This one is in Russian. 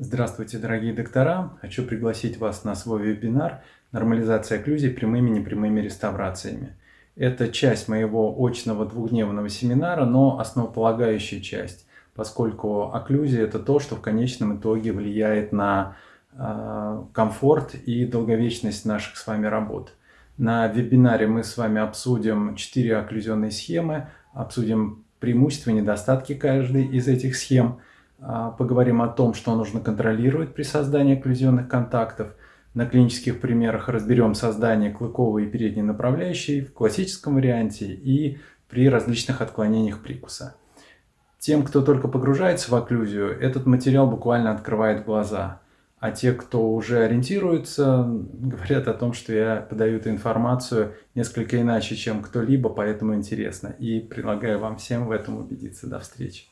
Здравствуйте, дорогие доктора! Хочу пригласить вас на свой вебинар «Нормализация окклюзий прямыми и непрямыми реставрациями». Это часть моего очного двухдневного семинара, но основополагающая часть, поскольку окклюзия – это то, что в конечном итоге влияет на э, комфорт и долговечность наших с вами работ. На вебинаре мы с вами обсудим четыре окклюзионные схемы, обсудим преимущества и недостатки каждой из этих схем – поговорим о том, что нужно контролировать при создании окклюзионных контактов. На клинических примерах разберем создание клыковой и передней направляющей в классическом варианте и при различных отклонениях прикуса. Тем, кто только погружается в окклюзию, этот материал буквально открывает глаза. А те, кто уже ориентируется, говорят о том, что я подаю эту информацию несколько иначе, чем кто-либо, поэтому интересно. И предлагаю вам всем в этом убедиться. До встречи.